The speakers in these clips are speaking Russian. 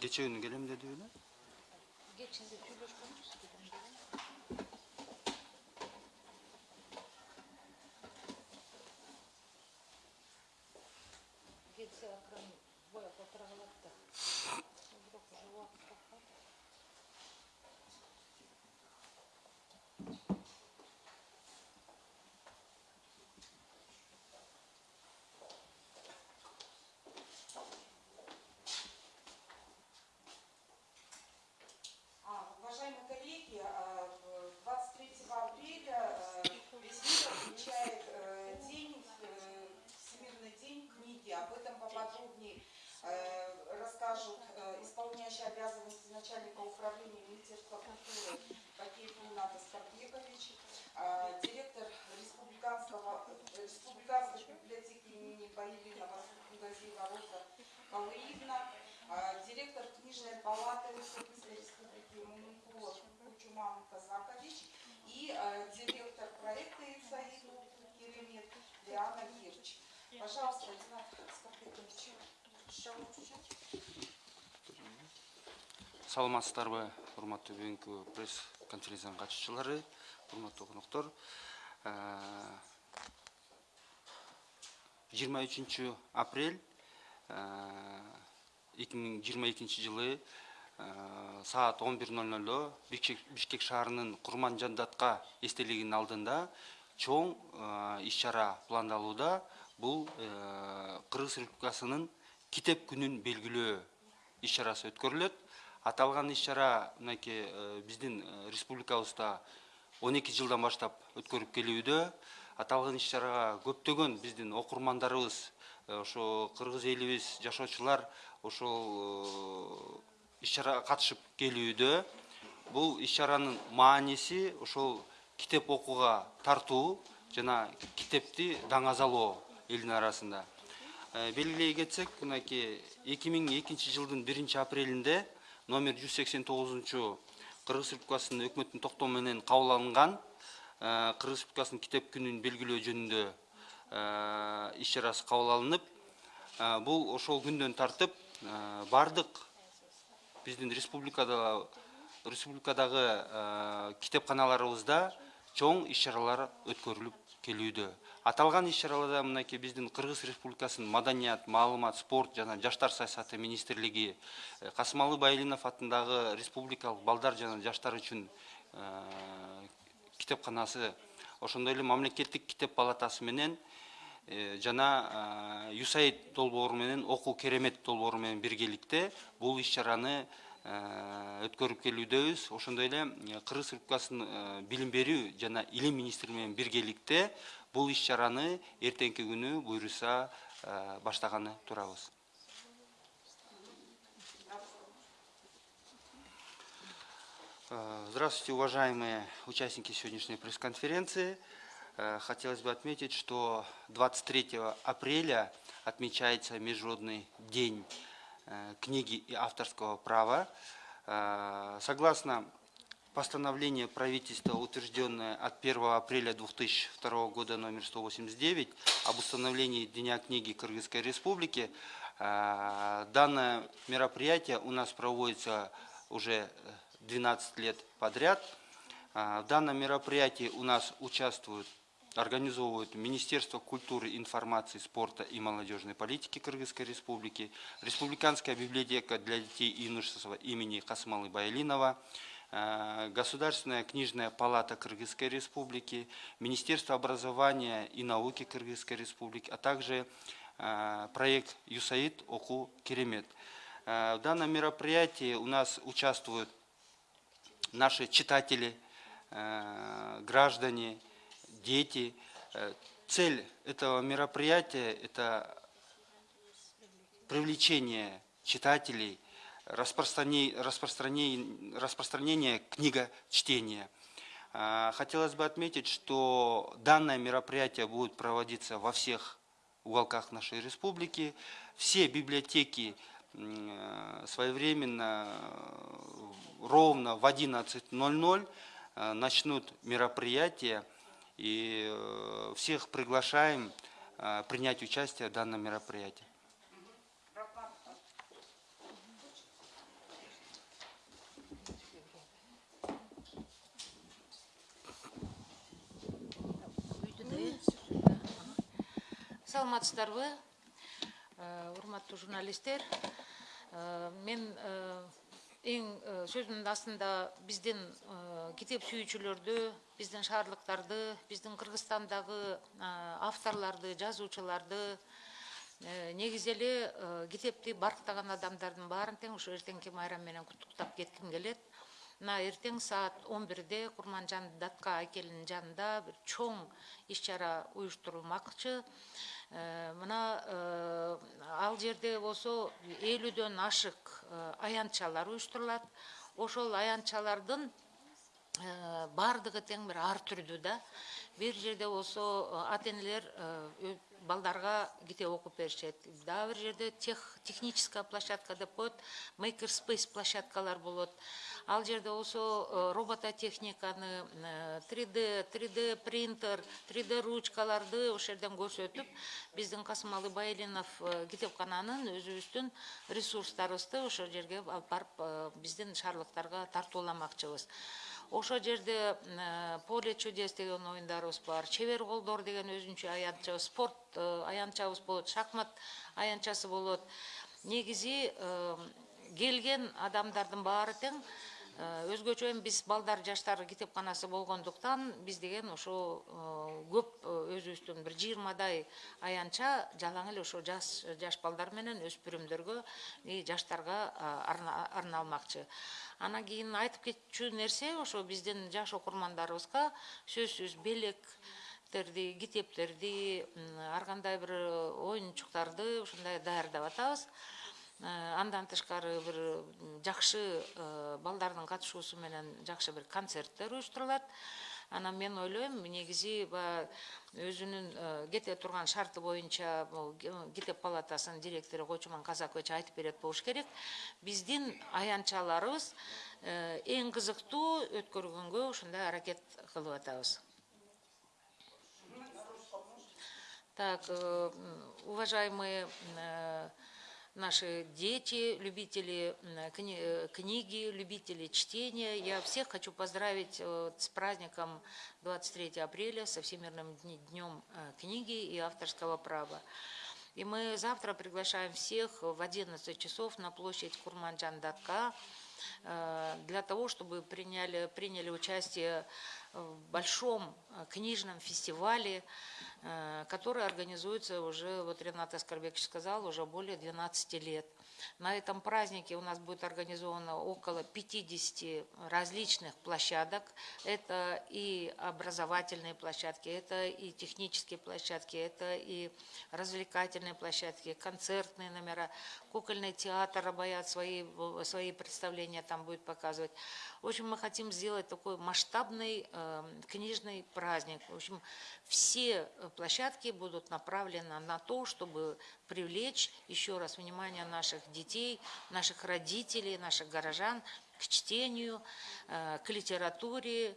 Geçen gün gelin de. Geçen de tüyleş konuştuk. Пожалуйста, Скопикович. саламатсыздарбы урматтуу бүгүнкү пресс конференциянын катышуучулары урматтуу коноктор жыйырма үчүнчү апрель эки миң жыйырма экинчи жылы э, саат он бир ноль нольдо бишкек шаарынын курман жандатка эстелигинин алдында чоң э, иш чара пландалууда бул э, кыргыз республикасынын китеп күнүн белгилөө иш чарасы өткөрүлөт. Аталган иш чара мынакей биздин республикабызда он эки жылдан баштап өткөрүп келүүдө. Аталган иш чарага көптөгөн биздин окурмандарыбыз ошо кыргыз элибиз жашоочулар ошол иш чарага катышып келүүдө. Бул иш чаранын мааниси ошол китеп окууга тартуу жана китепти даңазалоо элдин арасында. Белгилей кетсек мынакей эки миң экинчи жылдын биринчи апрелинде номер жүз сексен тогузунчу кыргыз республикасынын өкмөттүн токтому менен кабыл алынган кыргыз республикасынын китеп күнүн белгилөө жөнүндө иш чарасы кабыл алынып бул ошол күндөн тартып баардык биздин республикада республикадагы китепканаларыбызда чоң иш чаралар өткөрүлүп келүүдө. Аталган иш чараларда мынакей биздин кыргыз республикасынын маданият маалымат спорт жана жаштар саясаты министрлиги касымалы байлинов атындагы республикалык балдар жана жаштар үчүн китепканасы ошондой эле мамлекеттик китеп палатасы менен жана юсаид долбоору менен окуу керемет долбоору менен биргеликте бул иш чараны өткөрүп келүүдөбүз ошондой эле кыргыз республикасынын билим берүү жана илим министри менен биргеликте бул иш чараны эртеңки күнү буюрса баштаганы турабыз Здравствуйте, уважаемые участники сегодняшней пресс-конференции. Хотелось бы отметить, что 23 апреля отмечается Международный день книги и авторского права. Согласно постановлению правительства, утвержденное от 1 апреля 2002 года номер 189 об установлении Дня книги Кыргызской Республики, данное мероприятие у нас проводится уже 12 лет подряд. В данном мероприятии у нас участвуют организовывают Министерство культуры, информации, спорта и молодежной политики Кыргызской Республики, Республиканская библиотека для детей и юношества имени Касмалы Байлинова, Государственная книжная палата Кыргызской Республики, Министерство образования и науки Кыргызской Республики, а также проект ЮСАИД ОКУ Керемет. В данном мероприятии у нас участвуют наши читатели, граждане, дети. Цель этого мероприятия – это привлечение читателей, распространение, распространение, распространение книгочтения. Хотелось бы отметить, что данное мероприятие будет проводиться во всех уголках нашей республики. Все библиотеки своевременно, ровно в 11.00 начнут мероприятие. И э, всех приглашаем э, принять участие в данном мероприятии. Старвы, э, урматтуу журналистер. мен эң э, сөзүмдүн астында биздин э, китеп сүйүүчүлөрдү биздин шаардыктарды биздин кыргызстандагы э, авторлорду жазуучуларды негизи эле китепти барктаган адамдардын баарын тең ушу эртеңки майрам менен куттуктап кетким келет. Мына эртең саат он бирде курманжан датка айкелинин жанында бир чоң иш чара уюштурулмакчы мына э, ал жерде болсо элүүдөн ашык э, аянтчалар уюштурулат. Ошол аянтчалардын баардыгы тең бир ар түрдүү да. Бир жерде болсо ата энелер балдарга китеп окуп беришет? Дагы бир жерде тех техническая площадка деп коет maker space площадкалар болот. Ал жерде болсо робототехниканы 3d 3d принтер 3d ручкаларды ошол жерден көрсөтүп биздин касымалы байлинов китепкананын өзүбүздүн ресурстарыбызды ошол жерге алып барып биздин шаардыктарга тартууламакчыбыз. Ошол жерде поле чудес деген оюндарыбыз бар. Чебер колдор деген өзүнчө аянтчабыз спорт аянтчабыз болот шахмат аянтчасы болот. Негизи келген адамдардын баары тең өзгөчө эми биз балдар жаштар китепканасы болгондуктан биз деген ошо көп өзүбүздүн бир жыйырмадай аянтча жалаң эле ошо жаш жаш балдар менен өспүрүмдөргө и жаштарга арналмакчы. Анан кийин айтып кетчү нерсе ошо биздин жаш окурмандарыбызга сөзсүз белектерди китептерди ар кандай бир оюнчуктарды ушундай даярдап атабыз андан тышкары бир жакшы балдардын катышуусу менен жакшы бир концерттер уюштурулат. Анан мен ойлойм негизи баягы өзүнүн кете турган шарты боюнча бул китеп палатасынын директору койчуман казакович айтып берет болуш керек. Биздин аянтчаларыбыз эң кызыктуу өткөргөнгө ушундай аракет кылып атабыз. Так уважаемые наши дети, любители э, книги, любители чтения. Я всех хочу поздравить с праздником 23 апреля, со Всемирным днем э, книги и авторского права. И мы завтра приглашаем всех в 11 часов на площадь Курманджан-Датка э, для того, чтобы приняли, приняли участие в большом книжном фестивале, Э, который организуется уже, вот Ренат Аскарбекович сказал, уже более 12 лет. На этом празднике у нас будет организовано около 50 различных площадок. Это и образовательные площадки, это и технические площадки, это и развлекательные площадки, концертные номера, кукольный театр обаят свои, свои представления там будет показывать. В общем, мы хотим сделать такой масштабный э, книжный праздник. В общем, все площадки будут направлены на то, чтобы привлечь еще раз внимание наших детей, наших родителей, наших горожан к чтению, э, к литературе,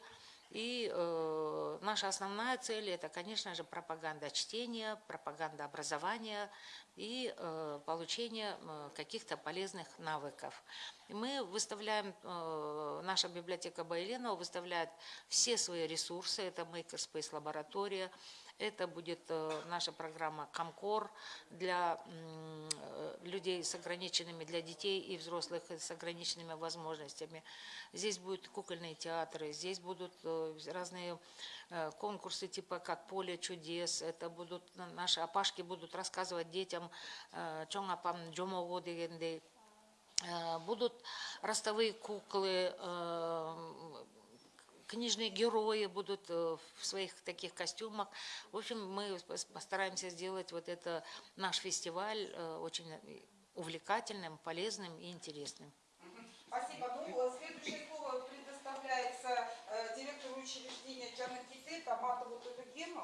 и э, наша основная цель это, конечно же, пропаганда чтения, пропаганда образования и э, получение э, каких-то полезных навыков. И мы выставляем, э, наша библиотека Байленова выставляет все свои ресурсы, это Makerspace лаборатория, это будет э, наша программа «Комкор» для э, людей с ограниченными, для детей и взрослых с ограниченными возможностями. Здесь будут кукольные театры, здесь будут э, разные конкурсы типа как «Поле чудес». Это будут, наши опашки будут рассказывать детям «Чоң апам джомого». Будут ростовые куклы, книжные герои будут э, в своих таких костюмах. В общем, мы постараемся сделать вот это наш фестиваль э, очень увлекательным, полезным и интересным. Спасибо. Ну, следующее слово предоставляется э, директору учреждения Джанаките Таматову Тудугену.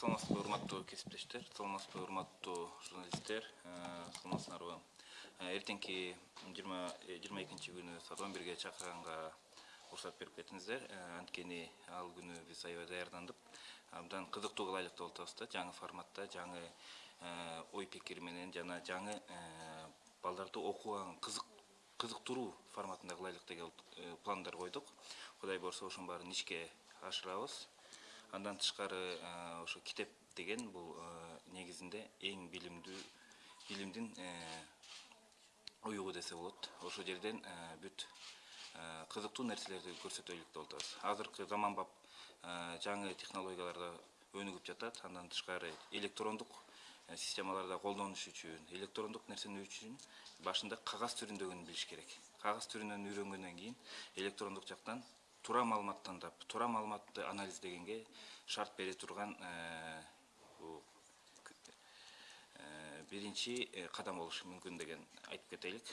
Саламатсызбы урматтуу кесиптештер саламатсызбы урматтуу журналисттер саламатсыздарбы эртеңки жыйырма жыйырма экинчи күнү саат он бирге чакырганга уруксат берип кеттиңиздер анткени ал күнү биз аябай даярдандык. Абдан кызыктуу кылайлык деп атабыз да жаңы форматта жаңы ой пикир менен жана жаңы балдарды окууга кызык кызыктыруу форматында кылайлык деген э, пландар койдук. Кудай буюрса ошонун баарын ишке ашырабыз андан тышкары э, ошо китеп деген бул э, негизинде эң билимдүү билимдин э, уюгу десе болот. Ошол жерден бүт кызыктуу нерселерди көрсөтөлүк деп атабыз. Азыркы заманбап жаңы технологияларда өнүгүп жатат. Андан тышкары электрондук системаларда колдонуш үчүн электрондук нерсени үчүн башында кагаз түрүндөгүн билиш керек. Кагаз түрүнөн үйрөнгөндөн кийин электрондук жактан туура маалымат тандап туура маалыматты анализдегенге шарт бере турган э, бул Э, биринчи э, кадам болушу мүмкүн деген айтып кетелик.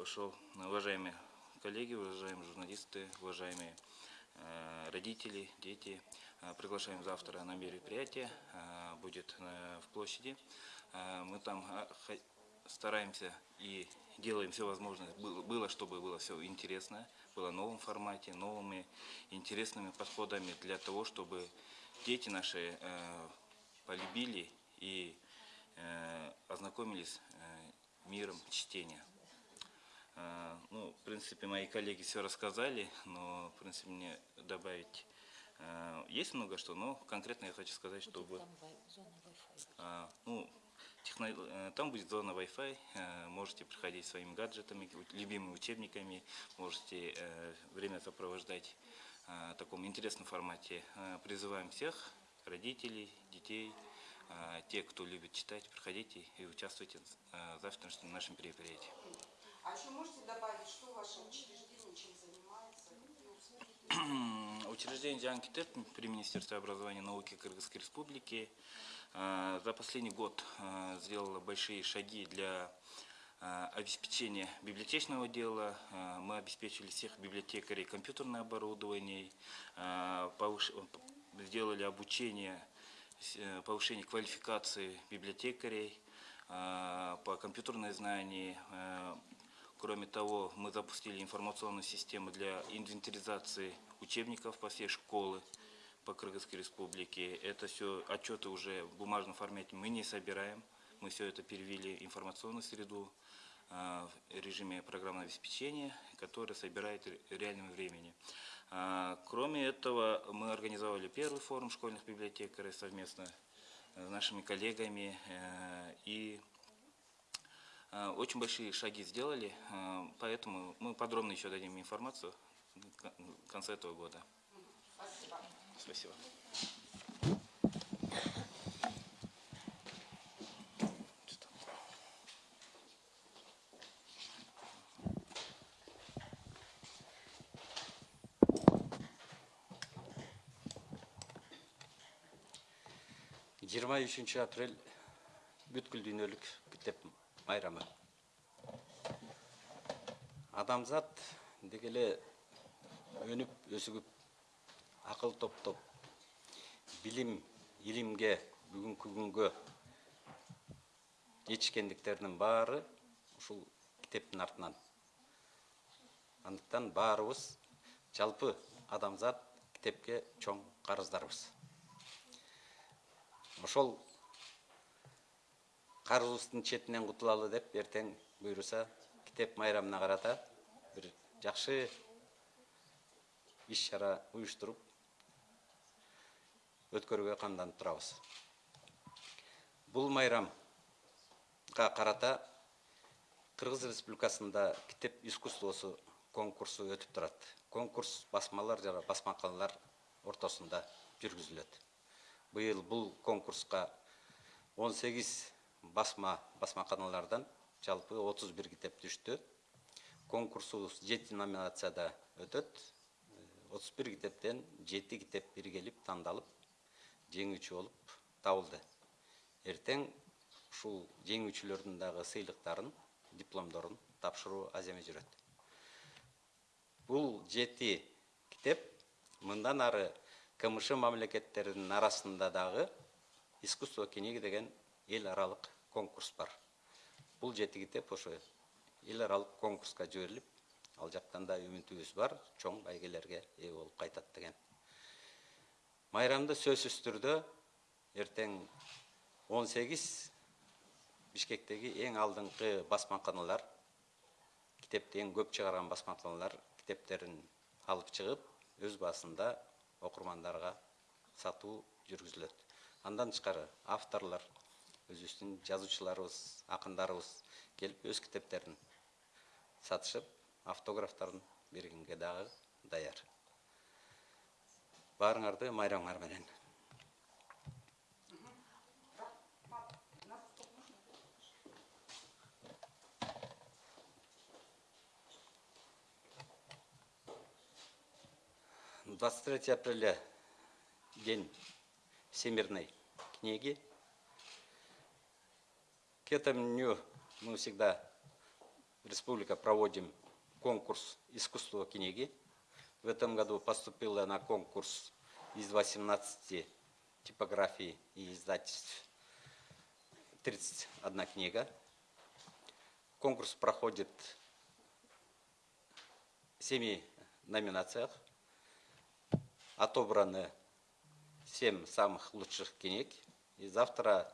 Ошол уважаемые коллеги уважаемые журналисты уважаемые родители дети приглашаем завтра на мероприятие будет в площади. Мы там стараемся и делаем все возможное было, чтобы было все интересно было в новом формате новыми интересными подходами для того чтобы дети наши э, полюбили и э, ознакомились э, миром чтения. Э, ну, в принципе, мои коллеги все рассказали, но, в принципе, мне добавить э, есть много что, но конкретно я хочу сказать, чтобы... А, ну, э, там будет зона Wi-Fi, э, можете приходить своими гаджетами, любимыми учебниками, можете э, время сопровождать э, в таком интересном формате. Э, Призываем всех, родителей, детей, э, те, кто любит читать, приходите и участвуйте э, в завтрашнем нашем мероприятии. А еще можете добавить, что ваше учреждение чем занимается? Учреждение Диан Китеп при Министерстве образования и науки Кыргызской Республики э, за последний год э, сделало большие шаги для э, обеспечения библиотечного дела. Мы обеспечили всех библиотекарей компьютерное оборудование, сделали обучение, э, повышение квалификации библиотекарей по компьютерной знании, Кроме того, мы запустили информационную систему для инвентаризации учебников по всей школы по Кыргызской республике. Это все отчеты уже в бумажном формате мы не собираем. Мы все это перевели в информационную среду э, в режиме программного обеспечения, которое собирает в реальном времени. А, Кроме этого, мы организовали первый форум школьных библиотекарей совместно с нашими коллегами э, и Э, Очень большие шаги сделали, э, поэтому мы подробно еще дадим информацию в кон- в конце этого года. Спасибо. Жыйырма үчүнчү апрель бүткүл дүйнөлүк китеп майрамы адамзат деги эле өнүп акыл топтоп билим илимге бүгүнкү күнгө жетишкендиктеринин баары ушул китептин артынан. Андыктан баарыбыз жалпы адамзат китепке чоң карыздарбыз ошол карызыбыздын четинен кутулалы деп эртең буюрса китеп майрамына карата бир жакшы иш чара уюштуруп өткөрүүгө камданып турабыз. Бул майрамга карата кыргыз республикасында китеп искусствосу конкурсу өтүп турат. Конкурс басмалар жана басмаканалар ортосунда жүргүзүлөт. Быйыл бул конкурска 18 басма басмаканалардан жалпы 31 китеп түштү. Конкурсубуз жети номинацияда өтөт. 31 китептен жети китеп биргелип тандалып жеңүүчү болуп табылды. Эртең ушул жеңүүчүлөрдүн дагы сыйлыктарын дипломдорун тапшыруу аз эме жүрөт. Бул жети китеп мындан ары кмш мамлекеттеринин арасында дагы искусство книги деген эл аралык конкурс бар. Бул жети китеп ошо эл аралык конкурска жиберилип ал жактан да үмүтүбүз бар чоң байгелерге ээ болуп кайтат деген. Майрамды сөз үстірді ертең 18 бішкектегі ең алдыңғы басмаканалар кітепті ең көп чыгарган басмаканалар китептерин алып чыгып өз басында окурмандарга сату жүргүзүлөт андан тышкары авторлар өзүбүздүн жазуучуларыбыз акындарыбыз келип өз китептерин сатышып автографтарын бергенге дағы даяр баарыңарды майрамыңар менен двадцать третье апреля день всемирной книги. К этому дню мы всегда республика проводим конкурс искусства книги в этом году поступила на конкурс из 18 типографий и издательств 31 книга. Конкурс проходит в семи номинациях. Отобраны семь самых лучших книг. И завтра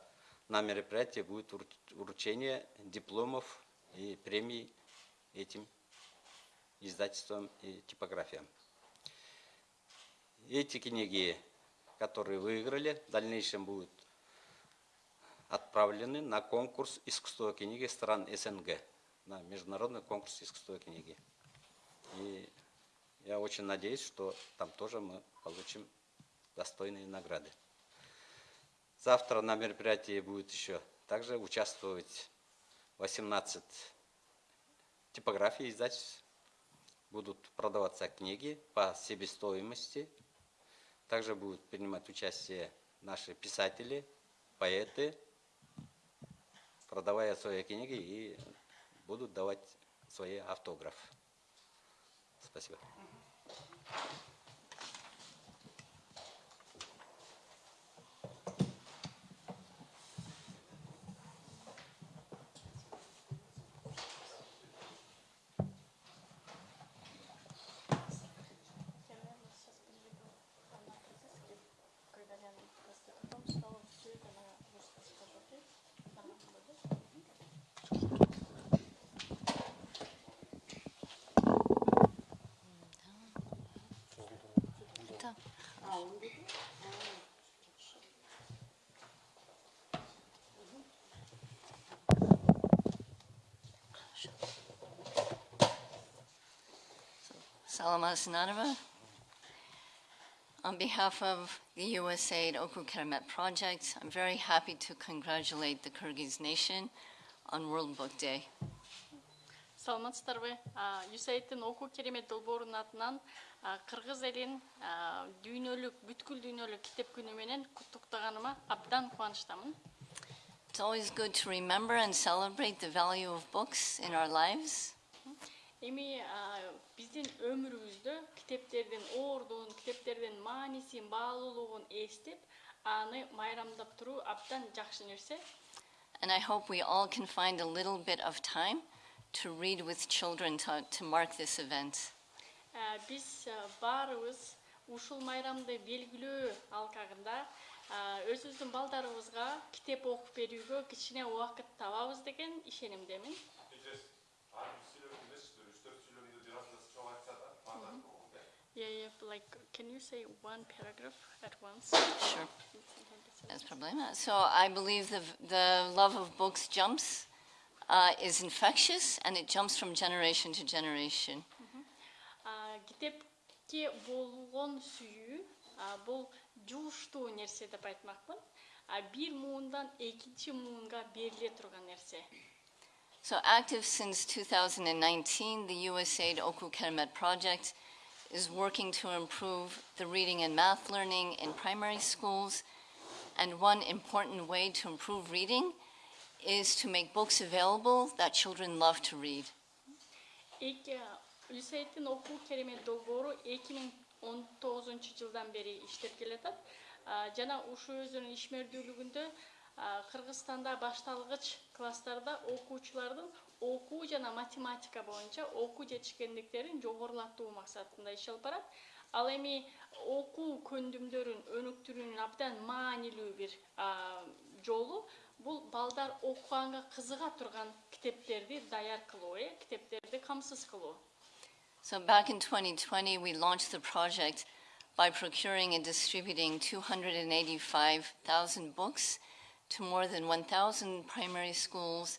на мероприятии будет вру- вручение дипломов и премий этим издательствам и типографиям. Эти книги, которые выиграли, в дальнейшем будут отправлены на конкурс искусства книги стран СНГ, на международный конкурс искусства книги. И я очень надеюсь, что там тоже мы получим достойные награды. Завтра на мероприятии будет еще также участвовать 18 типографий издательств. Будут продаваться книги по себестоимости. Также будут принимать участие наши писатели, поэты, продавая свои книги и будут давать свои автографы. Спасибо. Salamasnadova. On behalf of the USAID Oku Keramet Project, I'm very happy to congratulate the Kyrgyz nation on World Book Day. саламатсыздарбы юсаидтин окуу керемет долбоорунун атынан а, кыргыз элин а, дүйнөлүк бүткүл дүйнөлүк китеп күнү менен куттуктаганыма абдан кубанычтамын It's always good to remember and celebrate the value of books in our lives. эми а, биздин өмүрүбүздө китептердин ордун китептердин маанисин баалуулугун эстеп аны майрамдап туруу абдан жакшы нерсе And I hope we all can find a little bit of time to read with children to, to mark this event. Ә, биз ә, баарыбыз ушул майрамды белгилөө алкагында ә, өзүбүздүн балдарыбызга китеп окуп берүүгө кичине убакыт табабыз деген ишенимдемин yeah, yeah, like can you say one paragraph at once Sure. That's problema. So I believe the, the love of books jumps, uh, is infectious, and it jumps from generation to generation. А, китепке болгон сүйүү а, бул жууштуу нерсе деп айтмакмын А, бир муундан экинчи муунга бериле турган нерсе So active since 2019, the USAID Oku Keramet project is working to improve the reading and math learning in primary schools. And one important way to improve reading is to make books available that children love to read. эки USAID'in окуу керемет долбоору 2019 жылдан бери иштеп келатат А, жана ушул өзүнүн ишмердүүлүгүндө а, кыргызстанда башталгыч класстарда окуучулардын окуу жана математика боюнча окуу жетишкендиктерин жогорулатуу максатында иш алып барат ал эми окуу көндүмдөрүн өнүктүрүүнүн абдан маанилүү бир а, жолу бул балдар окуганга кызыга турган китептерди даяр кылуу э китептерди камсыз кылуу So back in 2020, we launched the project by procuring and distributing 285,000 books to more than 1,000 primary schools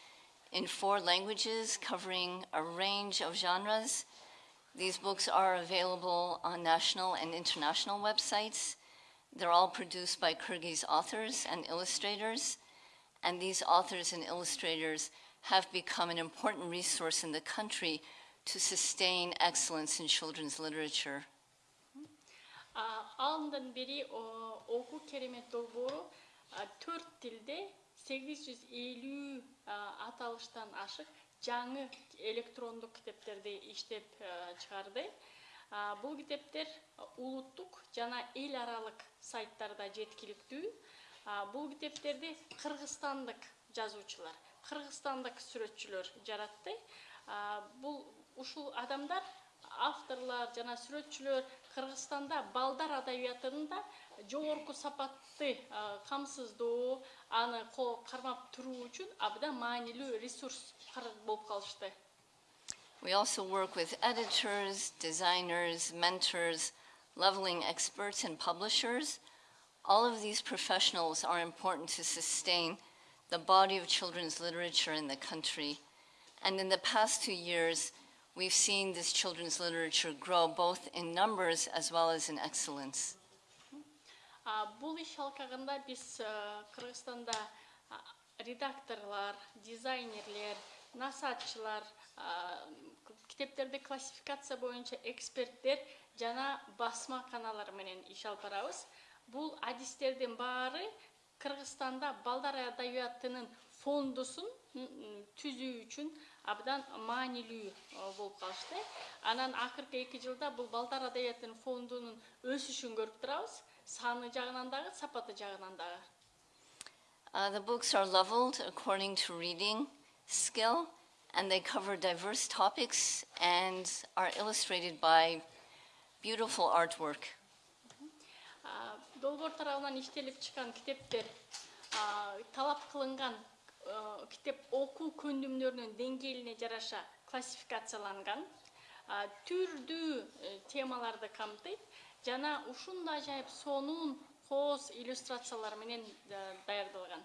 in four languages covering a range of genres. These books are available on national and international websites. They're all produced by Kyrgyz authors and illustrators, and these authors and illustrators have become an important resource in the country to sustain excellence in children's literature. Uh, Ağından beri oku kelime dolgu uh, dört dilde 850 а, аталыштан ашык жаңы электрондук китептерди иштеп чыгарды. Бул китептер улуттук жана эл аралык сайттарда жеткиликтүү. Бул китептерди кыргызстандык жазуучулар кыргызстандык сүрөтчүлөр жаратты. Бул ушул адамдар авторлор жана сүрөтчүлөр кыргызстанда балдар адабиятында жогорку сапатты а, камсыздоо аны ко- кармап туруу үчүн абдан маанилүү ресурс кар- болуп калышты We also work with editors, designers, mentors, leveling experts, and publishers. All of these professionals are important to sustain the body of children's literature in the country. And in the past two years, we've seen this children's literature grow both in numbers as well as in excellence. А, бул иш алкагында биз а, кыргызстанда а, редакторлор дизайнерлер к- китептерди классификация боюнча эксперттер жана басма каналар менен иш алып барабыз бул адистердин баары кыргызстанда балдар адабиятынын фондусун түзүү үчүн абдан маанилүү болуп калышты анан акыркы эки жылда бул балдар адабиятынын фондунун өсүшүн көрүп турабыз саны жагынан дагы сапаты жагынан дагы Uh, the books are leveled according to reading skill, and they cover diverse topics and are illustrated by beautiful artwork. А, долбоор тарабынан иштелип чыккан китептер а, талап кылынган а, китеп окуу көндүмдөрүнүн деңгээлине жараша классификацияланган а, түрдүү э, темаларды камтыйт жана ушундай ажайып сонун кооз иллюстрациялар менен э, даярдалган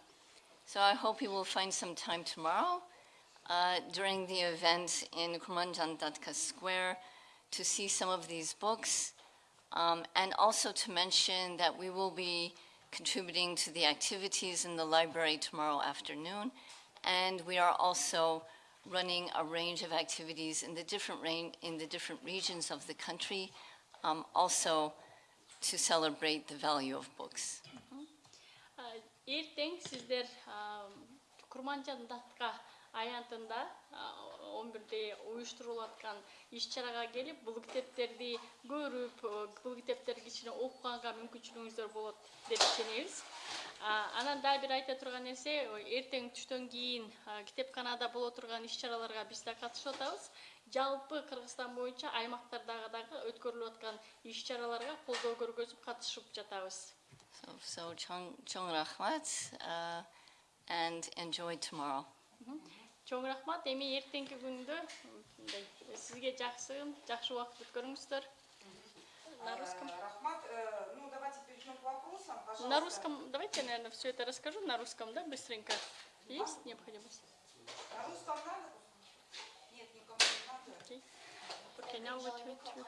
So I hope you will find some time tomorrow uh, during the event in Kurmanjan Datka Square to see some of these books um, and also to mention that we will be contributing to the activities in the library tomorrow afternoon. And we are also running a range of activities in the different, rain, in the different regions of the country, um, also to celebrate the value of books. А, эртең сиздер курманжан датка аянтында он бирде уюштурулуп аткан иш чарага келип бул китептерди көрүп э, бул китептерди кичине окуганга мүмкүнчүлүгүңүздөр болот деп ишенебиз А, анан дагы бир айта турган нерсе ой, эртең түштөн кийин а, китепканада боло турган иш чараларга биз да катышып атабыз Жалпы кыргызстан боюнча аймактардагы дагы өткөрүлүп аткан иш чараларга колдоо көргөзүп катышып жатабыз. So, so Chong, Chong Rahmat, uh, and enjoy tomorrow. чоң рахмат эми эртеңки күндө мындай сизге жакшы жакшы убакыт өткөрүңүздөр. На русском. Э, Рахмат, э, ну давайте перейдем к вопросам, пожалуйста. на русском давайте я наверное все это расскажу. На русском да быстренько? Есть необходимость? На русском надо? Нет, никому не надо. окей okay now what we do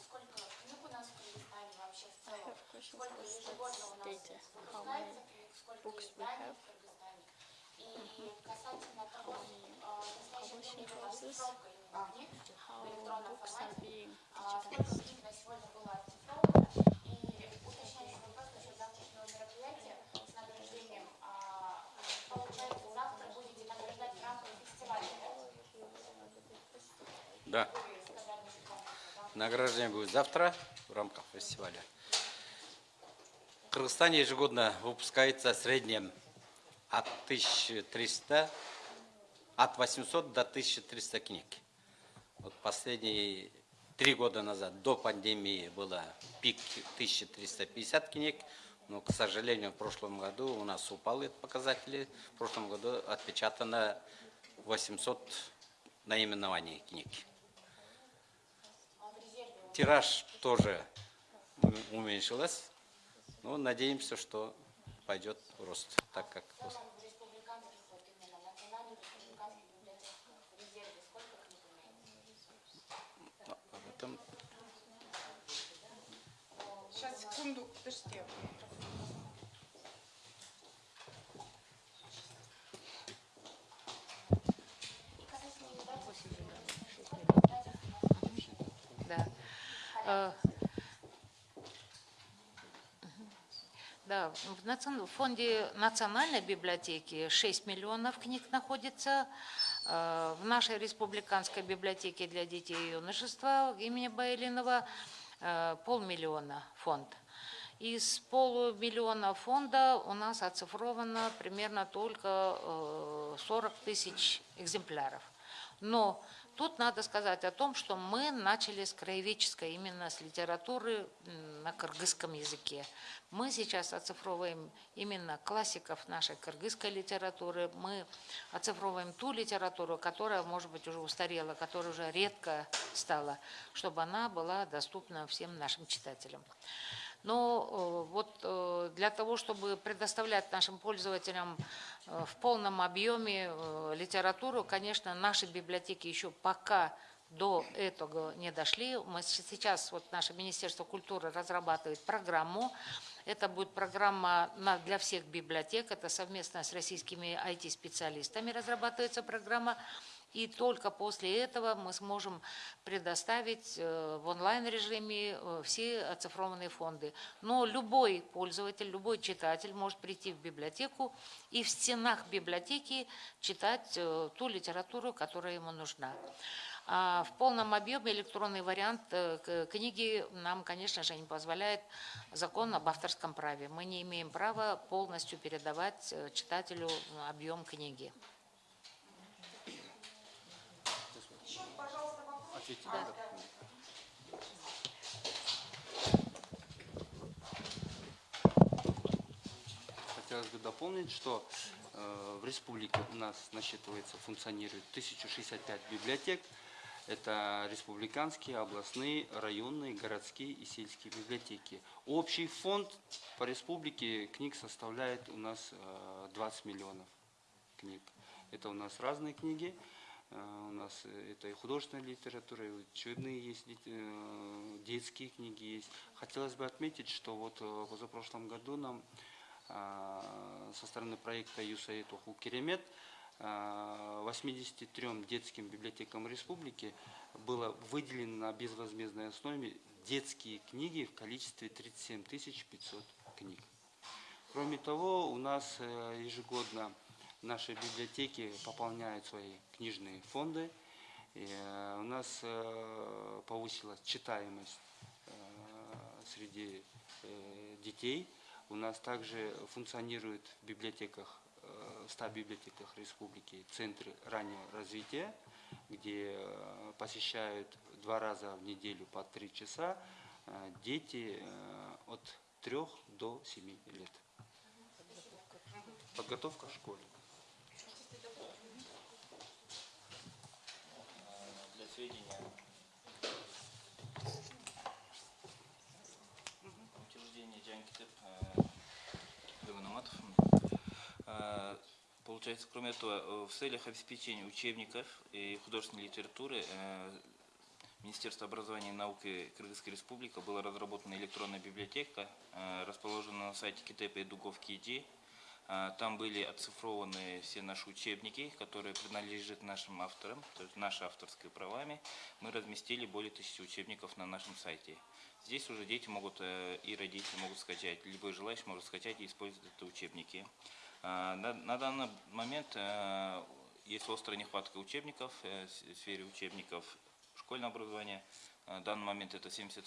Сколько книг у нас в Кыргызстане вообще в целом? Сколько ежегодно у нас выпускается книг, сколько изданий в Кыргызстане? И касательно того, э, настоящее время houses, расшифровка именно книг в электронном формате, а, сколько книг на сегодня было Да. Награждение будет завтра в рамках фестиваля. В Кыргызстане ежегодно выпускается в среднем от 1300, от 800 до 1300 книг. Вот последние три года назад, до пандемии, было пик 1350 книг, но, к сожалению, в прошлом году у нас упали показатели. В прошлом году отпечатано 800 наименований книг. Тираж тоже уме- уменьшилась, но надеемся, что пойдет рост, так как В целом в республиканских, вот именно национальных республиканских библиотеках в резерве сколько книг имеется? ну, об этом Сейчас, секунду, подождите. И касательно издательств, Да. Э, Да, в фонде национальной библиотеки 6 миллионов книг находится. Э, В нашей республиканской библиотеке для детей и юношества имени Байлинова э, полмиллиона фонд. Из полумиллиона фонда у нас оцифровано примерно только э, 40 тысяч экземпляров. Но тут надо сказать о том, что мы начали с краеведческой, именно с литературы на кыргызском языке. Мы сейчас оцифровываем именно классиков нашей кыргызской литературы. Мы оцифровываем ту литературу, которая, может быть, уже устарела, которая уже редко стала, чтобы она была доступна всем нашим читателям. Но э, вот э, для того, чтобы предоставлять нашим пользователям э, в полном объеме литературу, конечно, наши библиотеки еще пока до этого не дошли. Мы сейчас, вот наше Министерство культуры разрабатывает программу. Это будет программа для всех библиотек. Это совместно с российскими IT-специалистами разрабатывается программа. И только после этого мы сможем предоставить э, в онлайн-режиме э, все оцифрованные фонды. Но любой пользователь, любой читатель может прийти в библиотеку и в стенах библиотеки читать э, ту литературу, которая ему нужна. А в полном объеме электронный вариант книги нам, конечно же, не позволяет закон об авторском праве. Мы не имеем права полностью передавать читателю объем книги. Еще, А, да. да. Хотелось бы дополнить, что э, в республике у нас насчитывается, функционирует 1065 библиотек. Это республиканские, областные, районные, городские и сельские библиотеки. Общий фонд по республике книг составляет у нас э, 20 миллионов книг. Это у нас разные книги. Э, У нас э, это и художественная литература, и учебные есть, э, детские книги есть. Хотелось бы отметить, что вот э, позапрошлом году нам а, со стороны проекта USAID Оху Керемет а, 83 детским библиотекам республики было выделено на безвозмездной основе детские книги в количестве 37 500 книг. Кроме того, у нас ежегодно наши библиотеки пополняют свои книжные фонды. И, э, у нас э, повысилась читаемость э, среди детей. У нас также функционирует в библиотеках, э, 100 библиотеках республики центры раннего развития, где посещают два раза в неделю по три часа дети от 3 до 7 лет. Подготовка в школе. Для сведения, учреждение Джанкитеп, Гаванаматов. Э, Получается, кроме этого, э, в целях обеспечения учебников и художественной литературы э, Министерство образования и науки Кыргызской Республики была разработана электронная библиотека, э, расположена на сайте Китепа и Дуговки ИД. А, Там были оцифрованы все наши учебники, которые принадлежат нашим авторам, то есть наши авторские правами. Мы разместили более тысячи учебников на нашем сайте. Здесь уже дети могут э, и родители могут скачать, любой желающий может скачать и использовать эти учебники. А, На, данный момент э, есть острая нехватка учебников э, в сфере учебников школьное образование. Э, В данный момент это 70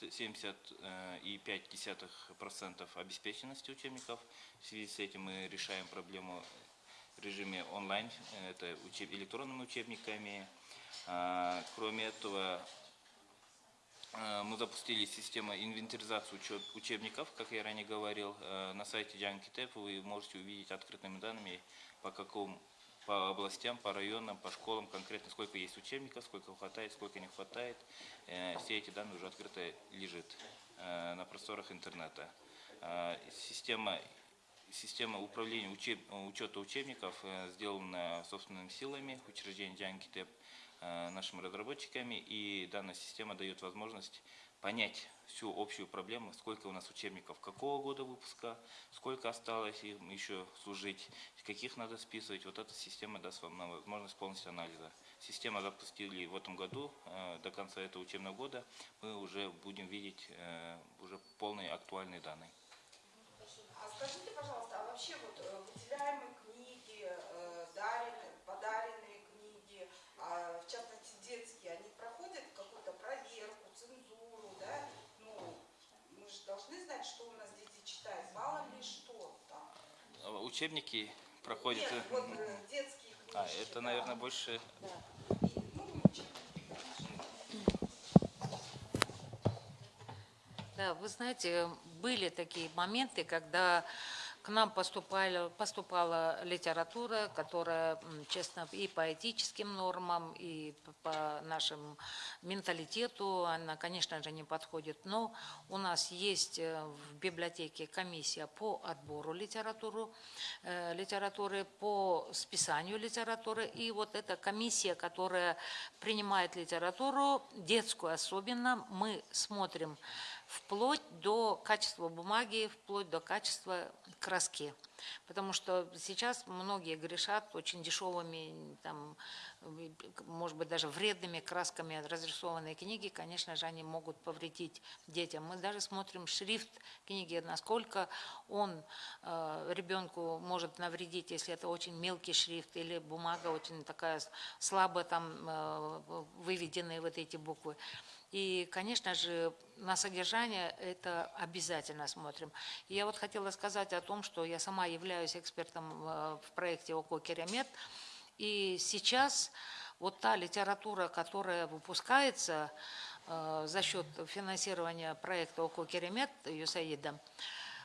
70,5% обеспеченности учебников. В связи с этим мы решаем проблему в режиме онлайн, э, это учеб- электронными учебниками. А, Кроме этого, э, мы запустили систему инвентаризации учеб- учебников, как я ранее говорил. Э, На сайте Янгкитеп вы можете увидеть открытыми данными, по какому по областям, по районам, по школам конкретно, сколько есть учебников, сколько хватает, сколько не хватает. Э, Все эти данные уже открыто лежит э, на просторах интернета. Э, Система, система управления учеб, учета учебников сделана собственными силами учреждения Дианкитеп нашими разработчиками, и данная система дает возможность понять всю общую проблему, сколько у нас учебников, какого года выпуска, сколько осталось им еще служить, каких надо списывать. Вот эта система даст вам возможность полностью анализа. Система запустили в этом году, э, до конца этого учебного года мы уже будем видеть э, уже полные актуальные данные. А скажите, пожалуйста, а вообще вот э, выделяемые книги, даренные, подаренные книги, а, в частности детские, они проходят какую-то проверку, цензуру, да? Ну, мы же должны знать, что у нас дети читают, мало ли что там. Э, Учебники проходят... Нет, э, вот э, детские книжки. А, это, да. наверное, больше Да. И, ну. Да, вы знаете, были такие моменты, когда к нам поступали, поступала литература, которая, честно, и по этическим нормам, и по нашему менталитету, она, конечно же, не подходит. Но у нас есть э, в библиотеке комиссия по отбору литературу, э, литературы, по списанию литературы. И вот эта комиссия, которая принимает литературу, детскую особенно, мы смотрим вплоть до качества бумаги, вплоть до качества краски. Потому что сейчас многие грешат очень дешевыми, там, может быть, даже вредными красками разрисованные книги, конечно же, они могут повредить детям. Мы даже смотрим шрифт книги, насколько он э, ребенку может навредить, если это очень мелкий шрифт или бумага очень такая слабо там э, выведенные вот эти буквы. И, конечно же, на содержание это обязательно смотрим. Я вот хотела сказать о том, что я сама являюсь экспертом э, в проекте ОКО «Керамет». И сейчас вот та литература, которая выпускается э, за счет финансирования проекта ОКО «Керамет» ЮСАИДом,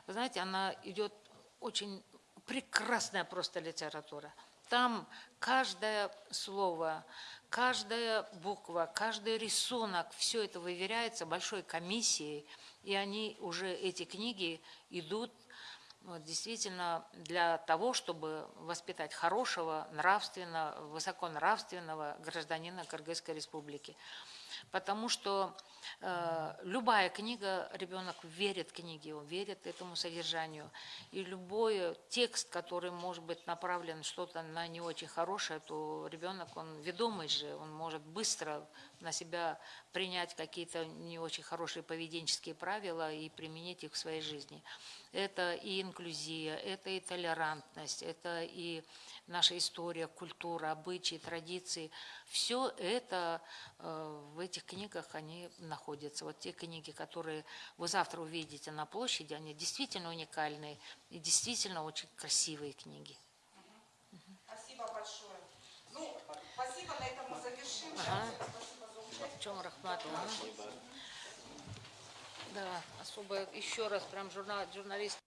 вы знаете, она идет очень прекрасная просто литература. Там каждое слово, каждая буква, каждый рисунок, все это выверяется большой комиссией, и они уже, эти книги идут вот, действительно для того, чтобы воспитать хорошего, нравственного, высоконравственного гражданина Кыргызской республики. Потому что любая книга, ребенок верит книге, он верит этому содержанию. И любой текст, который может быть направлен что-то на не очень хорошее, то ребенок, он ведомый же, он может быстро на себя принять какие-то не очень хорошие поведенческие правила и применить их в своей жизни. Это и инклюзия, это и толерантность, это и наша история, культура, обычаи, традиции. Все это э, в этих книгах они находятся. Вот те книги, которые вы завтра увидите на площади, они действительно уникальные и действительно очень красивые книги. Спасибо большое. Ну, спасибо, на этом мы завершим. Ага. Спасибо за участие. В чем рахмат? Да, особо еще раз прям журнал, журналист